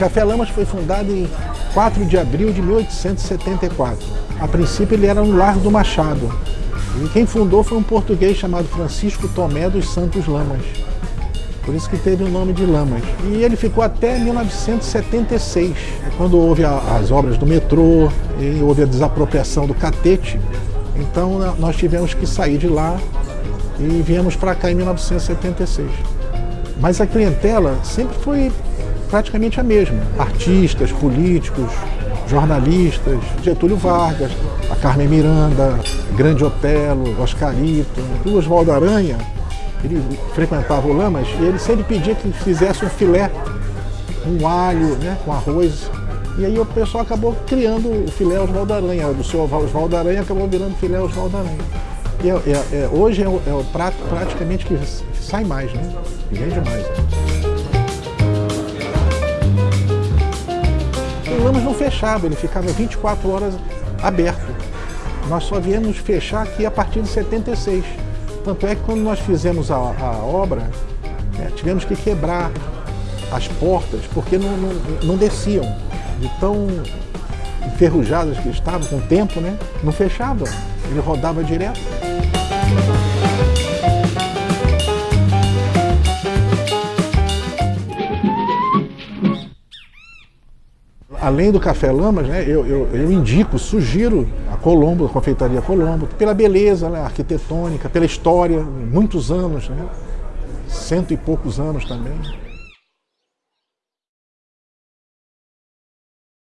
Café Lamas foi fundado em 4 de abril de 1874. A princípio ele era um lar do Machado. E quem fundou foi um português chamado Francisco Tomé dos Santos Lamas. Por isso que teve o nome de Lamas. E ele ficou até 1976, quando houve as obras do metrô, e houve a desapropriação do catete. Então nós tivemos que sair de lá e viemos para cá em 1976. Mas a clientela sempre foi praticamente a mesma. Artistas, políticos, jornalistas, Getúlio Vargas, a Carmen Miranda, Grande Otelo, Oscarito, o Oswaldo Aranha, ele frequentava o Lamas e ele sempre pedia que fizesse um filé, um alho, né, com arroz. E aí o pessoal acabou criando o filé Oswaldo Aranha, do seu Oswaldo Aranha acabou virando filé Oswaldo Aranha. E é, é, é, hoje é o, é o, prato praticamente que, sai mais, né? Vende mais. Ele ficava 24 horas aberto. Nós só viemos fechar aqui a partir de 76. Tanto é que quando nós fizemos a, a obra, é, tivemos que quebrar as portas, porque não, não, não desciam. De tão enferrujadas que estavam com o tempo, né? Não fechava, ele rodava direto. Além do Café Lamas, né, eu, eu, eu indico, sugiro a Colombo, a confeitaria Colombo, pela beleza né, arquitetônica, pela história, muitos anos, né, cento e poucos anos também.